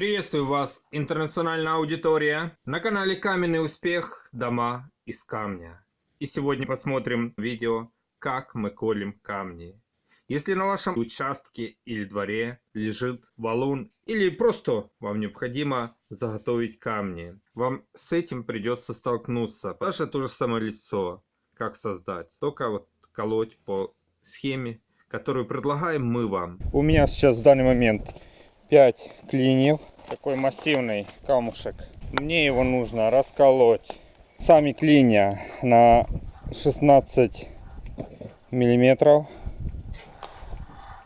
Приветствую вас, интернациональная аудитория, на канале Каменный Успех. Дома из камня. И сегодня посмотрим видео, как мы колем камни. Если на вашем участке или дворе лежит валун, или просто вам необходимо заготовить камни, вам с этим придется столкнуться. Даже то же самое лицо, как создать, только вот колоть по схеме, которую предлагаем мы вам. У меня сейчас в данный момент 5 клиньев. Такой массивный камушек. Мне его нужно расколоть. Сами клинья на 16 миллиметров.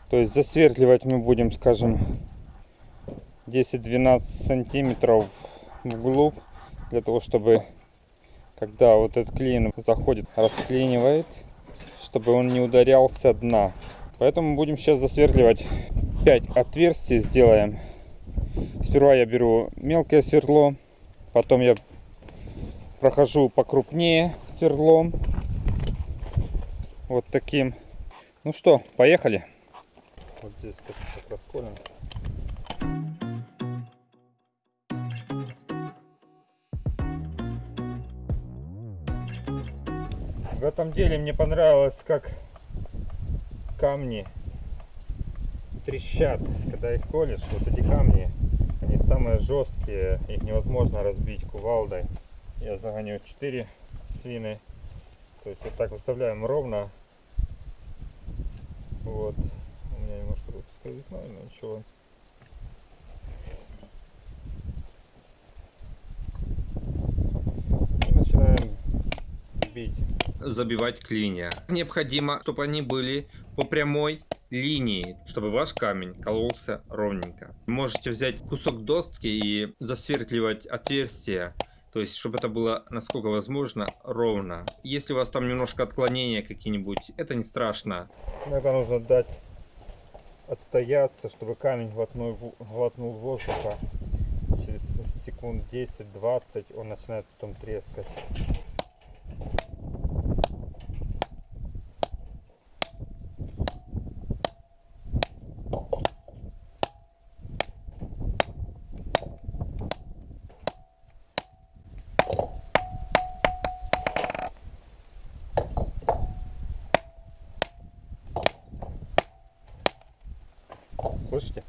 То есть засверливать мы будем, скажем, 10-12 сантиметров вглубь. Для того, чтобы когда вот этот клин заходит, расклинивает, чтобы он не ударялся дна. Поэтому будем сейчас засверливать 5 отверстий сделаем. Сперва я беру мелкое сверло, потом я прохожу покрупнее сверлом. Вот таким. Ну что, поехали. Вот здесь как расколем. В этом деле мне понравилось, как камни трещат, когда их колешь, вот эти камни, жесткие, их невозможно разбить кувалдой. Я загоню 4 свины, то есть вот так выставляем ровно. Вот, у меня немножко тут сквозной, но ничего. И начинаем бить. Забивать клинья. Необходимо, чтобы они были по прямой линии, чтобы ваш камень кололся ровненько. Можете взять кусок доски и засверливать отверстие, то есть чтобы это было насколько возможно ровно. Если у вас там немножко отклонения какие-нибудь, это не страшно. Это нужно дать отстояться, чтобы камень глотнул, глотнул воздуха. Через секунд 10-20 он начинает потом трескать. Слышите?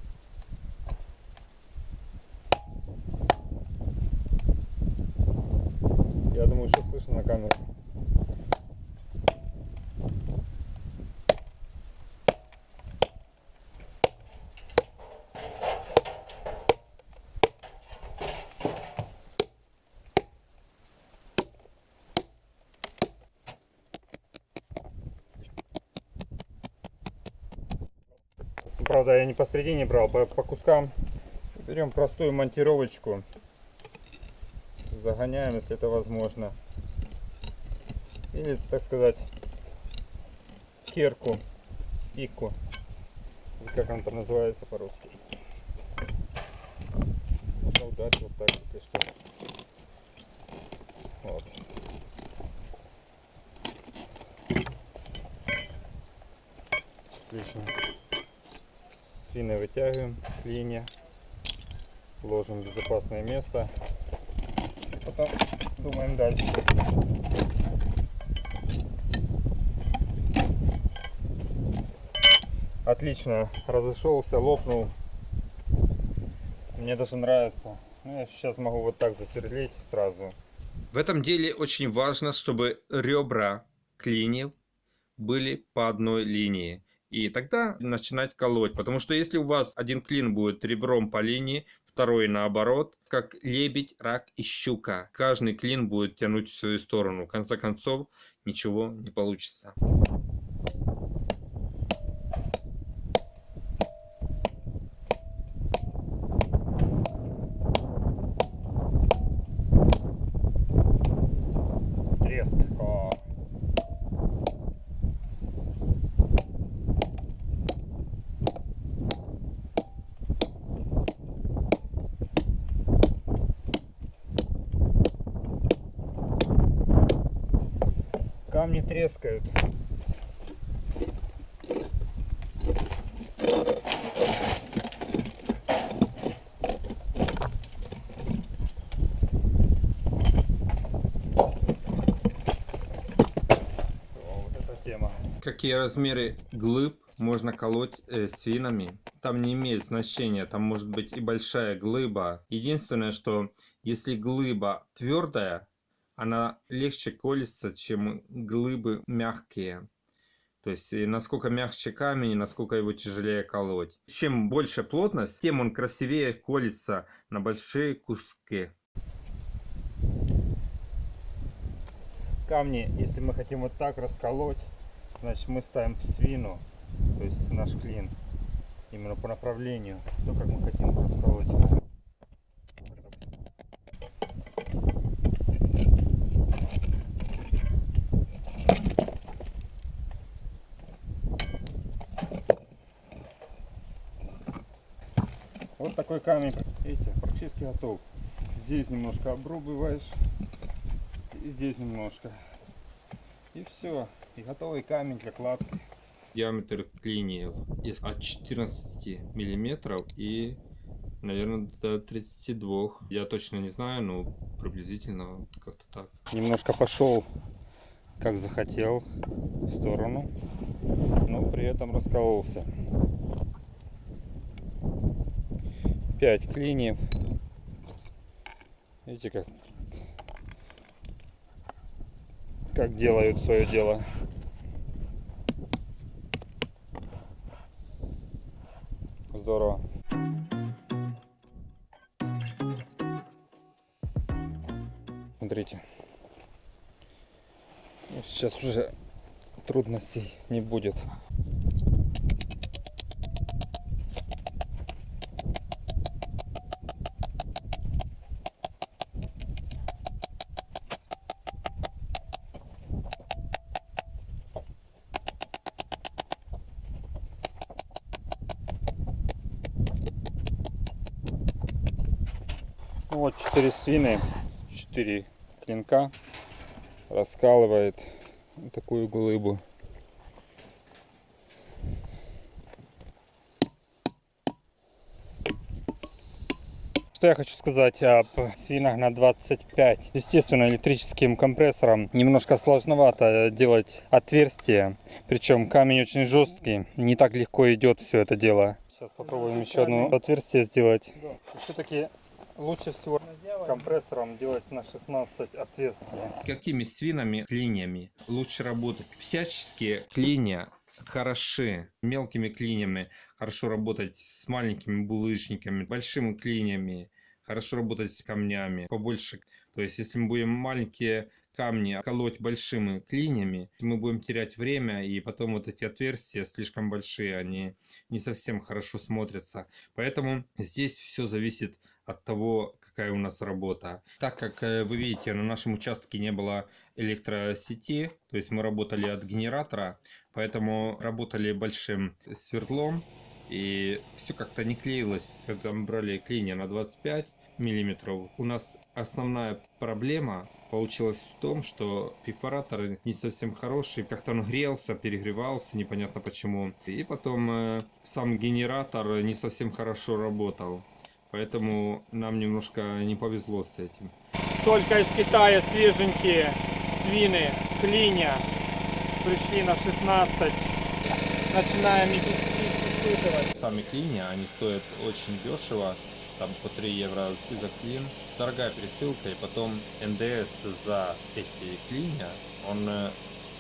Я думаю, что слышно на камеру. Правда, я не посередине брал, по, по кускам. Берем простую монтировочку. Загоняем, если это возможно. Или, так сказать, керку, ику. Как он там называется по-русски. Можно ударить вот так, если что. Вот. Отлично свины вытягиваем линия. Ложим в безопасное место. Потом думаем дальше. Отлично разошелся лопнул. Мне даже нравится. Ну, я сейчас могу вот так засверлить сразу. В этом деле очень важно чтобы ребра клиньев были по одной линии и тогда начинать колоть. Потому что если у вас один клин будет ребром по линии, второй наоборот, как лебедь, рак и щука. Каждый клин будет тянуть в свою сторону. В конце концов, ничего не получится. вам не трескают. какие размеры глыб можно колоть э, свинами. Там не имеет значения, там может быть и большая глыба. Единственное, что если глыба твердая, она легче колется, чем глыбы мягкие. То есть, насколько мягче камень, насколько его тяжелее колоть. Чем больше плотность, тем он красивее колется на большие куски. Камни, если мы хотим вот так расколоть, значит мы ставим свину, то есть наш клин, именно по направлению, то как мы хотим расколоть. Вот такой камень, видите, практически готов. Здесь немножко обрубываешь, и здесь немножко. И все, и готовый камень для кладки. Диаметр клиньев из- от 14 миллиметров и, наверное, до 32. Я точно не знаю, но приблизительно как-то так. Немножко пошел, как захотел, в сторону, но при этом раскололся. 5 клиньев. Видите, как, как делают свое дело. Здорово. Смотрите. Сейчас уже трудностей не будет. Вот четыре свины, четыре клинка раскалывает такую глыбу. Что я хочу сказать об свинах на 25. Естественно, электрическим компрессором немножко сложновато делать отверстие. Причем камень очень жесткий, не так легко идет все это дело. Сейчас попробуем еще одно отверстие сделать. Все-таки лучше всего компрессором делать на 16 отверстий. Какими свинами, клиньями лучше работать? Всяческие клинья хороши. Мелкими клиньями хорошо работать с маленькими булыжниками, большими клиньями хорошо работать с камнями побольше. То есть, если мы будем маленькие камни колоть большими клиньями, мы будем терять время, и потом вот эти отверстия слишком большие, они не совсем хорошо смотрятся. Поэтому здесь все зависит от того, какая у нас работа. Так как э, вы видите, на нашем участке не было электросети, то есть мы работали от генератора, поэтому работали большим свердлом, и все как-то не клеилось, когда мы брали клинья на 25 миллиметров. У нас основная проблема получилась в том, что перфоратор не совсем хороший, как-то он грелся, перегревался, непонятно почему. И потом э, сам генератор не совсем хорошо работал. Поэтому нам немножко не повезло с этим. Только из Китая свеженькие свины, клиня, пришли на 16. Начинаем их испытывать. Сами клини, они стоят очень дешево, там по 3 евро за клин. Дорогая пересылка, и потом НДС за эти клинья, он э,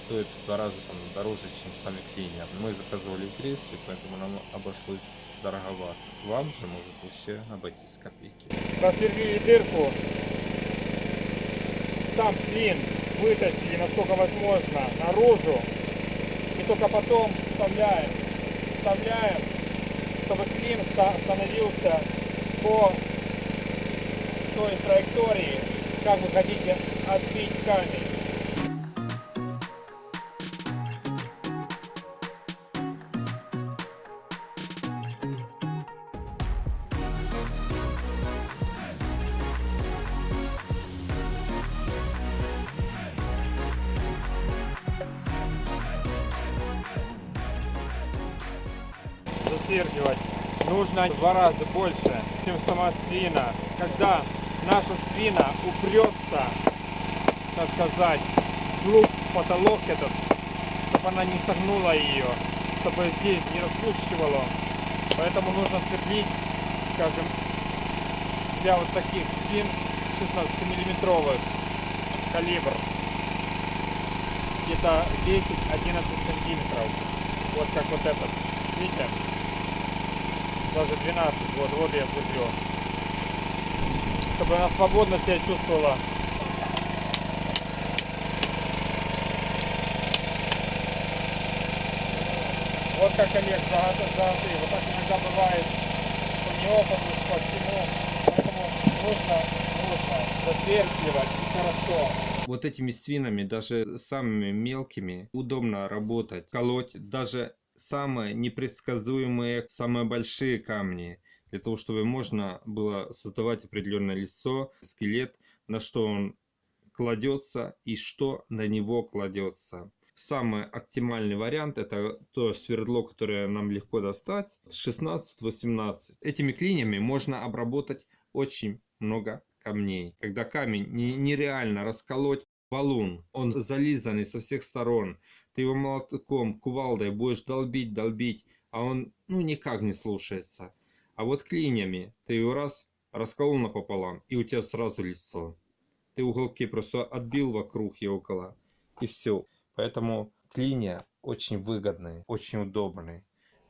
стоит в два раза там, дороже, чем сами клинья. Мы заказывали в Греции, поэтому нам обошлось дороговато. Вам же может вообще обойтись копейки. Просверлили дырку. Сам клин вытащили, насколько возможно, наружу. И только потом вставляем. Вставляем, чтобы клин ста- становился по той траектории, как вы хотите отбить камень. Засвергивать нужно в два раза больше, чем сама свина. Когда наша свина упрется, так сказать, вглубь потолок этот, то чтобы она не согнула ее, чтобы здесь не распущивало. Поэтому нужно свердлить, скажем, для вот таких свин 16 миллиметровых калибр где-то 10-11 сантиметров вот как вот этот видите даже 12 вот вот я сверлю чтобы она свободно себя чувствовала. Вот как Олег золотые. Вот так иногда бывает по неопыту по всему. Поэтому нужно нужно засверливать хорошо. Вот этими свинами, даже самыми мелкими, удобно работать, колоть. Даже самые непредсказуемые, самые большие камни. Для того, чтобы можно было создавать определенное лицо, скелет, на что он кладется и что на него кладется. Самый оптимальный вариант это то свердло, которое нам легко достать, 16-18. Этими клинями можно обработать очень много камней. Когда камень не- нереально расколоть, валун, он зализанный со всех сторон. Ты его молотком, кувалдой будешь долбить, долбить, а он ну никак не слушается. А вот клинями ты его раз расколол напополам, и у тебя сразу лицо. Ты уголки просто отбил вокруг и около, и все. Поэтому клинья очень выгодные, очень удобные.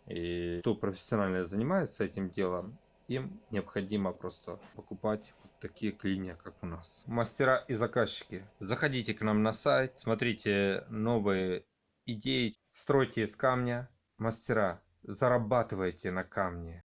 И кто профессионально занимается этим делом, им необходимо просто покупать вот такие клинья, как у нас. Мастера и заказчики, заходите к нам на сайт, смотрите новые идеи, стройте из камня. Мастера, зарабатывайте на камне.